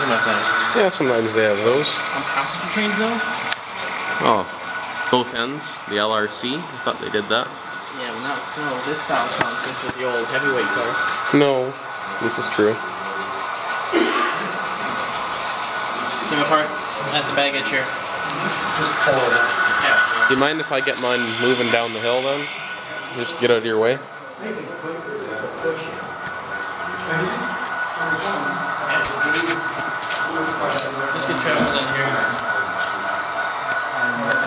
What am I saying? Yeah, sometimes they have those. On passenger trains, though? Oh, both ends. The LRC. I thought they did that. Yeah, but not no this style of nonsense with the old heavyweight cars. No, this is true. Give apart at the baggage here. Just pull it out. Yeah. Do you mind if I get mine moving down the hill then? Just get out of your way. Just get Travis in here.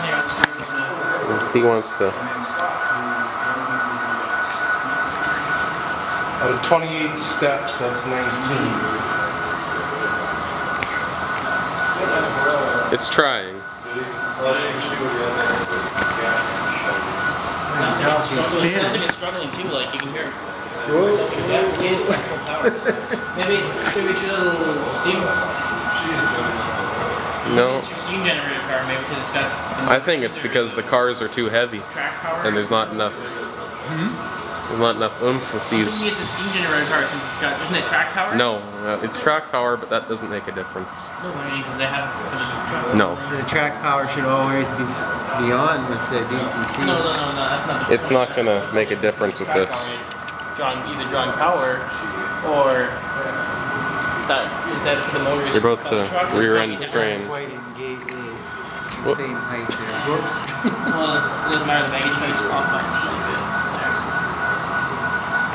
Here, let's bring this in. He wants to. Out of 28 steps, that's 19. It's trying. Sounds like it's struggling. Sounds like it's struggling too. Like you can hear. Something like that. See, it's like full power. Maybe it's maybe it's your little steam. No, It's your steam generator car. Maybe because it's got. The I think it's because the cars are too heavy track power. and there's not enough. There's not enough oomph with these. it's a steam generator car since it's got. Isn't it track power? No, uh, it's track power, but that doesn't make a difference. No, because they have for the trucks. No, The track power should always be beyond with the DCC. No, no, no, no. That's not. The it's point. not gonna make a difference with Track this. Power is drawing either drawing power or that since that for the motors. You're about uh, to trucks, rear end the different. train. Quite engage the Whoop. same height there. Whoops. Well, it doesn't matter. The baggage height is off by a slight bit.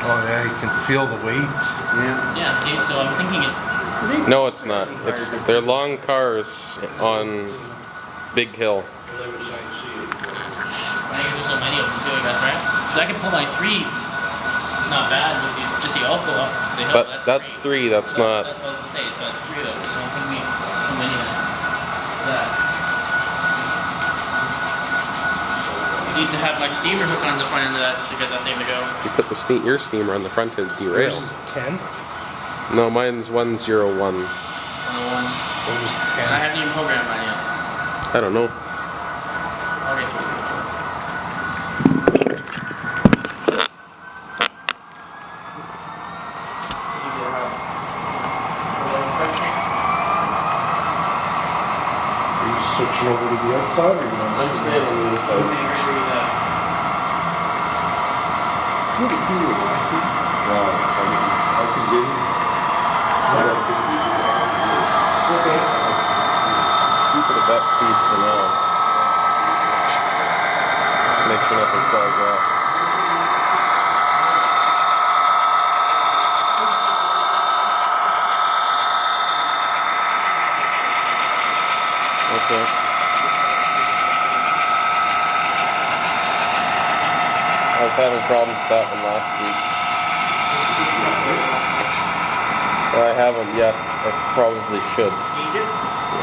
Oh yeah, you can feel the weight. Yeah. Yeah. See, so I'm thinking it's. No, it's not. It's they're long cars on Big Hill. I think there's so many of them too, I guess, right? So I can pull my three. Not bad with the, just the alpha up the hill. But that's three. That's That- not. That's what I was gonna say. But it's three of those. So I don't think we so many of them. That. You need to have my steamer hook on the front end of that just to get that thing to go. You put the steam, your steamer on the front end derail. Yours is 10. No, mine's one zero one. 101. Yours is I haven't even programmed mine yet. I don't know. I'll switching over to the outside or you want to on the other Stay right where you're at. I can get Okay. Keep it at that speed for now. Just make sure nothing falls off. Okay. I was having problems with that one last week. Well, I haven't yet. I probably should. Yeah.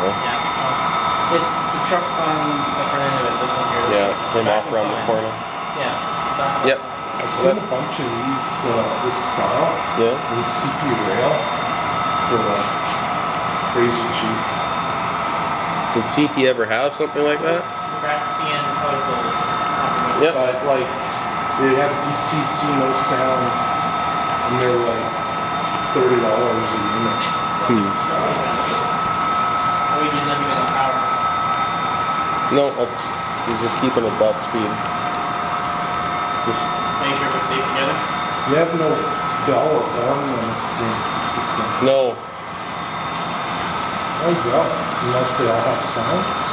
Yeah. um, It's the truck on the front end of it, this one here. Yeah, came off around the corner. Yeah. back Yep. I've seen a bunch of these, uh, this style Yeah. in CP rail for like crazy cheap. Did CP ever have something like that? Cracked CN colorful. Yep. But like, they have DCC no sound and they're like $30 a unit. Hmm. Are we using them even on power? No, that's he's just keeping it at that speed. Just Make sure everything stays together. You have no bell or horn when it's inconsistent. no. Why is that? Unless they all have sound?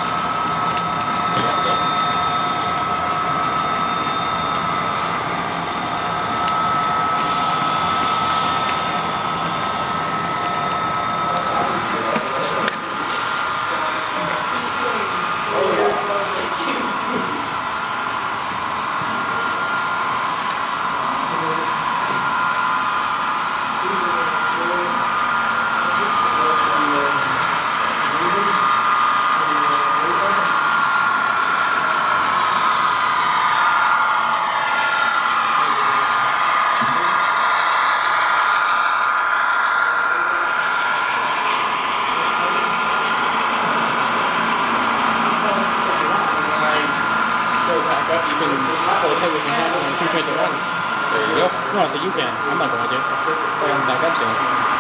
No, so you can. I'm not going to. But I'm back up soon.